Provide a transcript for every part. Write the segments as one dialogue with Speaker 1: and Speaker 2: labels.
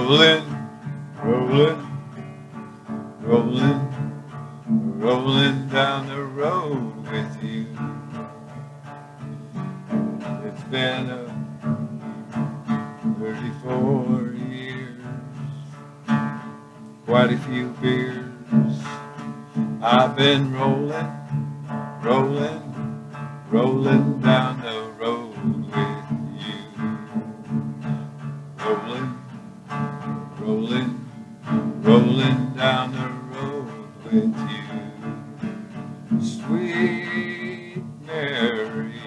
Speaker 1: Rolling, rolling, rolling, rolling down the road with you. It's been a 34 years, quite a few beers. I've been rolling, rolling, rolling down the road rolling down the road with you. Sweet Mary,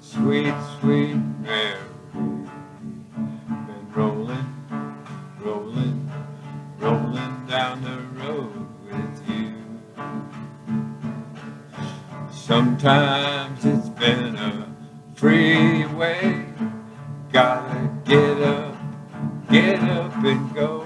Speaker 1: sweet, sweet Mary. Been rolling, rolling, rolling down the road with you. Sometimes it's been a freeway. Gotta get up, get up and go.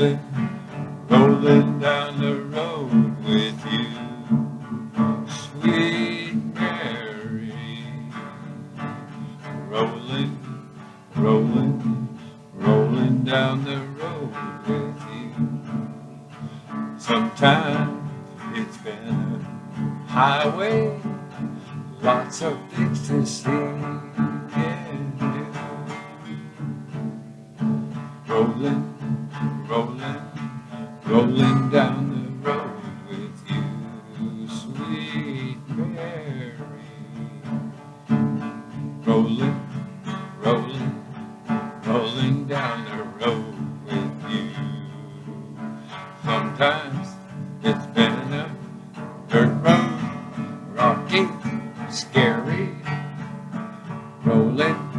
Speaker 1: Rolling, rolling down the road with you. Sweet Mary, rolling, rolling, rolling down the road with you. Sometimes it's been a highway, lots of things to see. Rolling, rolling, rolling down the road with you, sweet Mary. Rolling, rolling, rolling down the road with you. Sometimes it's been a dirt road, rocky, scary. Rolling, rolling,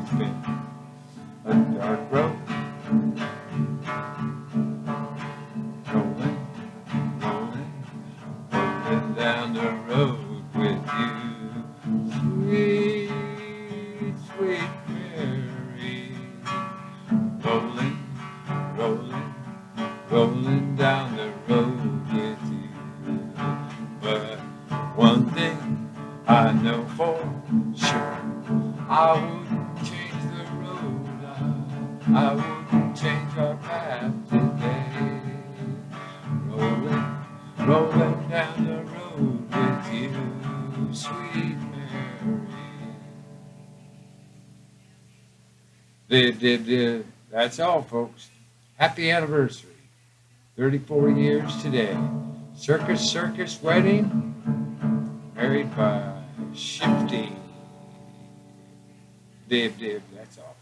Speaker 1: it's been a dark road. Rolling, rolling, rolling down the road with you. Sweet, sweet Mary. Rolling, rolling, rolling down the road with you. But one thing I know for sure, I road. I, wouldn't change our path today. Rolling, rolling down the road with you, sweet Mary. The, the, the, that's all, folks. Happy anniversary. 34 years today. Circus Circus Wedding. Married by Shifty. Dib, dib, that's all.